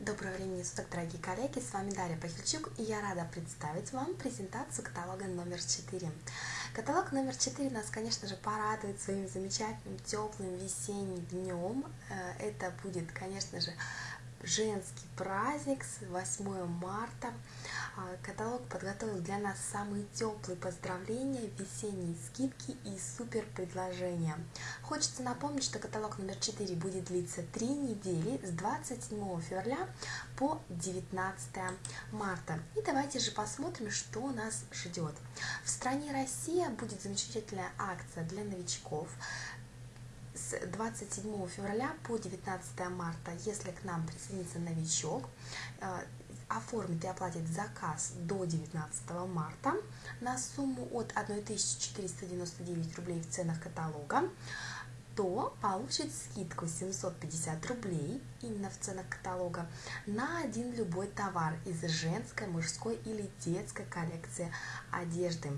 Доброго времени суток, дорогие коллеги, с вами Дарья Пахильчук, и я рада представить вам презентацию каталога номер 4. Каталог номер 4 нас, конечно же, порадует своим замечательным теплым весенним днем. Э, это будет, конечно же, женский праздник с 8 марта. А, каталог подготовил для нас самые теплые поздравления, весенние скидки и супер предложения. Хочется напомнить, что каталог номер 4 будет длиться 3 недели с 27 февраля по 19 марта. И давайте же посмотрим, что нас ждет. В стране Россия будет замечательная акция для новичков с 27 февраля по 19 марта, если к нам присоединится новичок, э, оформит и оплатит заказ до 19 марта на сумму от 1499 рублей в ценах каталога, то получит скидку 750 рублей именно в ценах каталога на один любой товар из женской, мужской или детской коллекции одежды.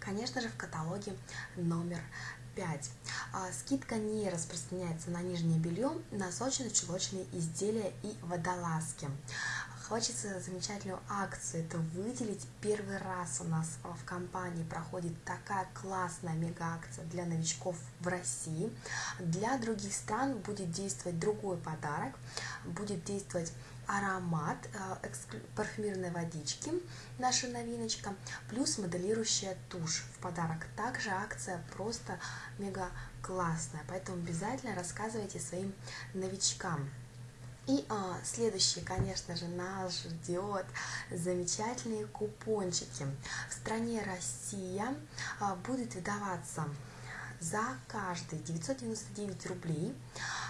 Конечно же, в каталоге номер 5. А, скидка не распространяется на нижнее белье, носочно-чулочные изделия и водолазки. Хочется замечательную акцию, это выделить. Первый раз у нас в компании проходит такая классная мега-акция для новичков в России. Для других стран будет действовать другой подарок, будет действовать аромат э, парфюмерной водички, наша новиночка, плюс моделирующая тушь в подарок. Также акция просто мега классная, поэтому обязательно рассказывайте своим новичкам. И а, следующее, конечно же, нас ждет замечательные купончики. В стране Россия а, будет выдаваться за каждые 999 рублей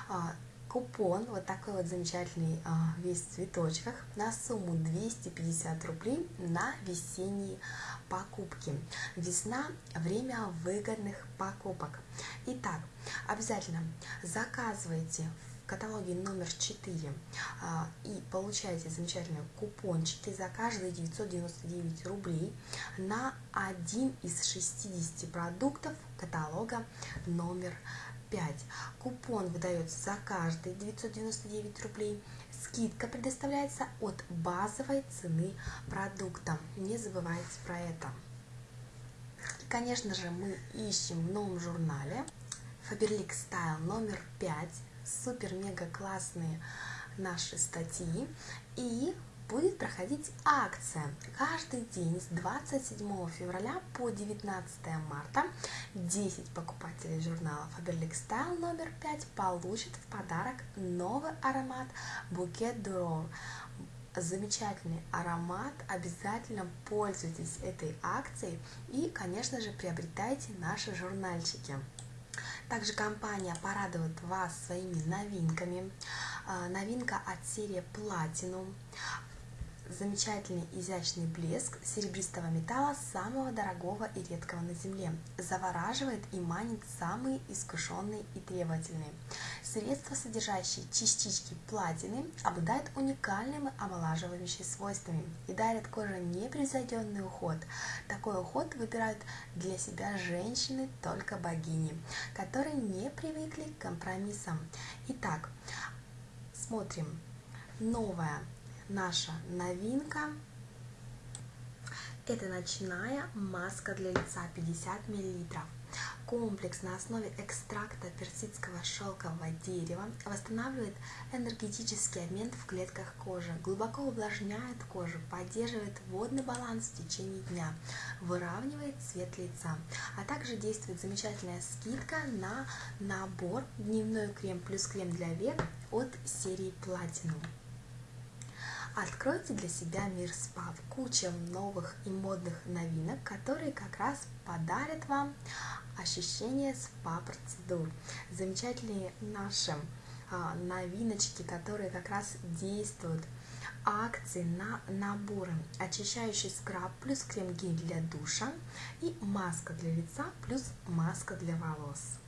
а, купон, вот такой вот замечательный а, весь в цветочках, на сумму 250 рублей на весенние покупки. Весна – время выгодных покупок. Итак, обязательно заказывайте каталоге номер 4 а, и получаете замечательные купончики за каждые 999 рублей на один из 60 продуктов каталога номер 5. Купон выдается за каждые 999 рублей. Скидка предоставляется от базовой цены продукта. Не забывайте про это. И, конечно же, мы ищем в новом журнале Faberlic Style номер 5. Супер-мега классные наши статьи. И будет проходить акция. Каждый день с 27 февраля по 19 марта 10 покупателей журнала Faberlic Style номер 5 получат в подарок новый аромат Bouquet d'Or. Замечательный аромат, обязательно пользуйтесь этой акцией и, конечно же, приобретайте наши журнальчики. Также компания порадует вас своими новинками. А, новинка от серии Platinum замечательный изящный блеск серебристого металла самого дорогого и редкого на Земле. Завораживает и манит самые искушенные и требовательные. Средства, содержащие частички платины, обладают уникальными омолаживающими свойствами и дарят коже непревзойденный уход. Такой уход выбирают для себя женщины только богини, которые не привыкли к компромиссам. Итак, смотрим. Новая наша новинка. Это ночная маска для лица 50 мл. Комплекс на основе экстракта персидского шелкового дерева восстанавливает энергетический обмен в клетках кожи, глубоко увлажняет кожу, поддерживает водный баланс в течение дня, выравнивает цвет лица, а также действует замечательная скидка на набор дневной крем плюс крем для век от серии Platinum. Откройте для себя мир спа в куче новых и модных новинок, которые как раз подарят вам ощущение спа-процедур. Замечательные наши а, новиночки, которые как раз действуют акции на наборы очищающий скраб плюс крем-гель для душа и маска для лица плюс маска для волос.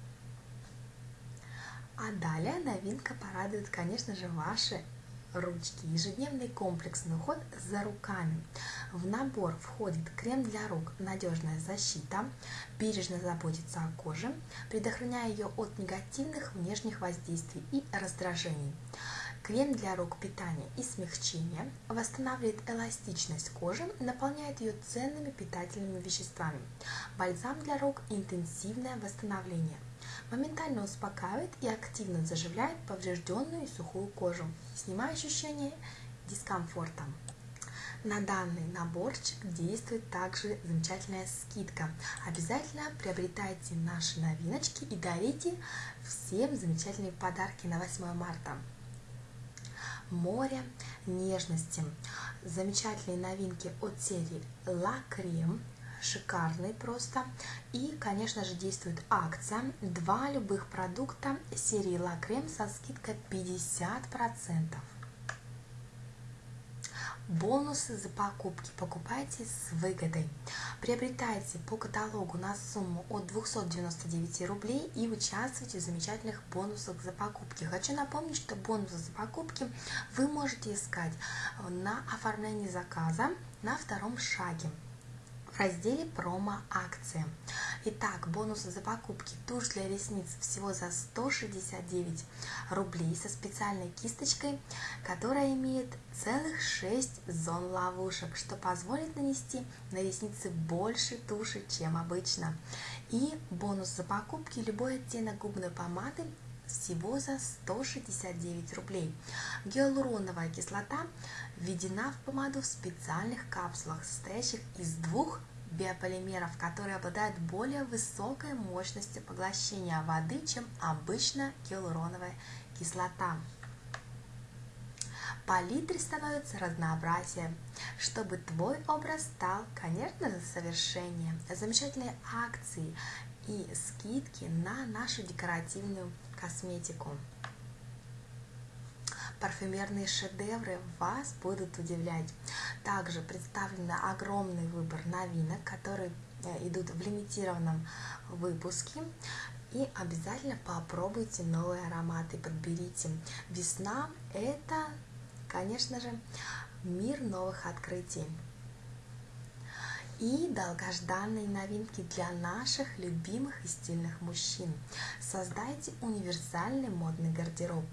А далее новинка порадует, конечно же, ваши ручки, ежедневный комплексный уход за руками. В набор входит крем для рук, надежная защита, бережно заботится о коже, предохраняя ее от негативных внешних воздействий и раздражений. Крем для рук питания и смягчения восстанавливает эластичность кожи, наполняет ее ценными питательными веществами. Бальзам для рук – интенсивное восстановление. Моментально успокаивает и активно заживляет поврежденную и сухую кожу, снимая ощущение дискомфорта. На данный наборчик действует также замечательная скидка. Обязательно приобретайте наши новиночки и дарите всем замечательные подарки на 8 марта. Море нежности. Замечательные новинки от серии La Creme шикарный просто. И, конечно же, действует акция. Два любых продукта серии La Creme со скидкой 50%. Бонусы за покупки покупайте с выгодой. Приобретайте по каталогу на сумму от 299 рублей и участвуйте в замечательных бонусах за покупки. Хочу напомнить, что бонусы за покупки вы можете искать на оформлении заказа на втором шаге разделе промо-акции. Итак, бонусы за покупки. Тушь для ресниц всего за 169 рублей со специальной кисточкой, которая имеет целых 6 зон ловушек, что позволит нанести на ресницы больше туши, чем обычно. И бонус за покупки любой оттенок губной помады всего за 169 рублей. Гиалуроновая кислота введена в помаду в специальных капсулах, состоящих из двух биополимеров, которые обладают более высокой мощностью поглощения воды, чем обычно гиалуроновая кислота. Палитре становится разнообразие, чтобы твой образ стал, конечно же, совершеннее. Замечательные акции и скидки на нашу декоративную косметику. Парфюмерные шедевры вас будут удивлять. Также представлен огромный выбор новинок, которые э, идут в лимитированном выпуске. И обязательно попробуйте новые ароматы, подберите. Весна – это, конечно же, мир новых открытий и долгожданные новинки для наших любимых и стильных мужчин. Создайте универсальный модный гардероб.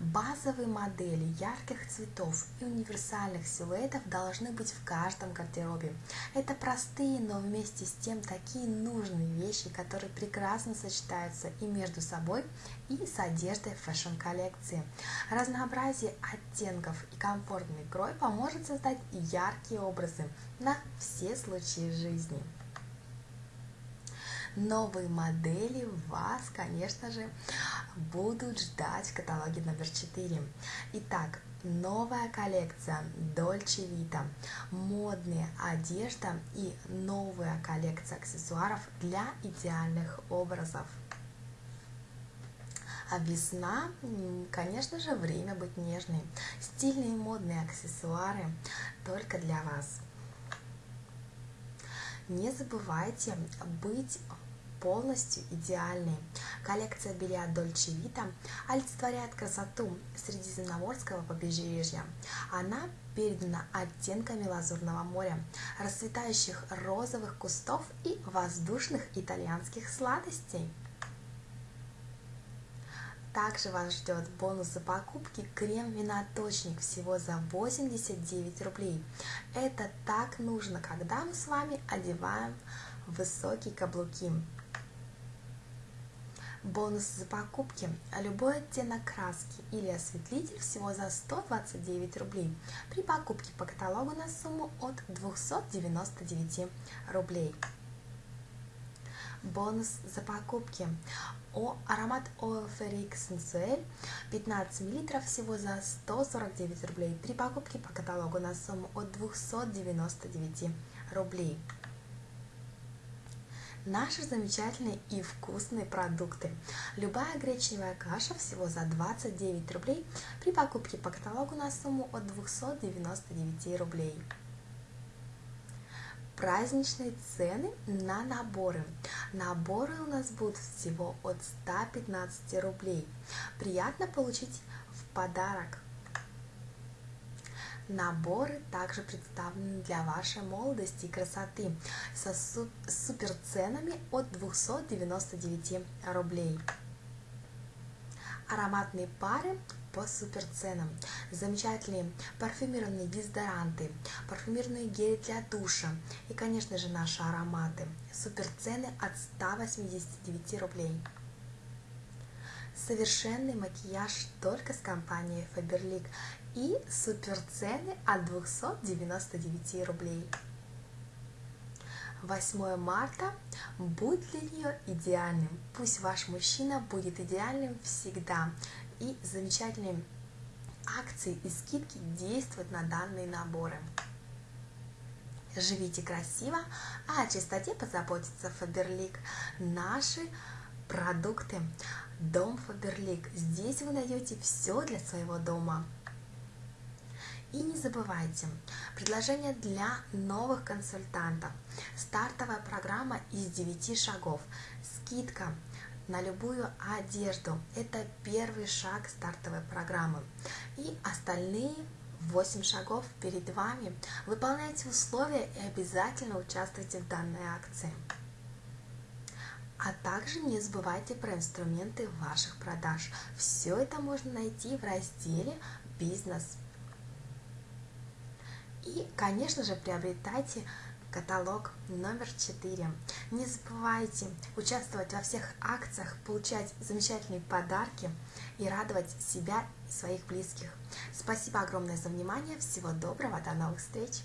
Базовые модели ярких цветов и универсальных силуэтов должны быть в каждом гардеробе. Это простые, но вместе с тем такие нужные вещи, которые прекрасно сочетаются и между собой, и с одеждой fashion -коллекции. Разнообразие оттенков и комфортный крой поможет создать яркие образы на все случаи жизни новые модели вас, конечно же, будут ждать в каталоге номер 4. Итак, новая коллекция Dolce Vita, модная одежда и новая коллекция аксессуаров для идеальных образов. А весна, конечно же, время быть нежной. Стильные модные аксессуары только для вас. Не забывайте быть полностью идеальной. Коллекция белья Dolce Vita олицетворяет красоту Средиземноморского побережья. Она передана оттенками лазурного моря, расцветающих розовых кустов и воздушных итальянских сладостей. Также вас ждет бонус за покупки крем-виноточник всего за 89 рублей. Это так нужно, когда мы с вами одеваем высокие каблуки. Бонус за покупки. Любой оттенок краски или осветлитель всего за 129 рублей. При покупке по каталогу на сумму от 299 рублей. Бонус за покупки. О, аромат Оферик Сенсуэль 15 мл всего за 149 рублей. При покупке по каталогу на сумму от 299 рублей наши замечательные и вкусные продукты. Любая гречневая каша всего за 29 рублей при покупке по каталогу на сумму от 299 рублей. Праздничные цены на наборы. Наборы у нас будут всего от 115 рублей. Приятно получить в подарок Наборы также представлены для вашей молодости и красоты со супер ценами от 299 рублей. Ароматные пары по супер ценам. Замечательные парфюмированные дезодоранты, парфюмированные гели для душа и, конечно же, наши ароматы. Супер цены от 189 рублей. Совершенный макияж только с компанией Faberlic и супер цены от 299 рублей. 8 марта будь для нее идеальным. Пусть ваш мужчина будет идеальным всегда. И замечательные акции и скидки действуют на данные наборы. Живите красиво, а о чистоте позаботится Фаберлик. Наши продукты. Дом Фаберлик. Здесь вы найдете все для своего дома. И не забывайте, предложение для новых консультантов. Стартовая программа из 9 шагов. Скидка на любую одежду. Это первый шаг стартовой программы. И остальные 8 шагов перед вами. Выполняйте условия и обязательно участвуйте в данной акции. А также не забывайте про инструменты ваших продаж. Все это можно найти в разделе «Бизнес». И, конечно же, приобретайте каталог номер 4. Не забывайте участвовать во всех акциях, получать замечательные подарки и радовать себя и своих близких. Спасибо огромное за внимание. Всего доброго. До новых встреч.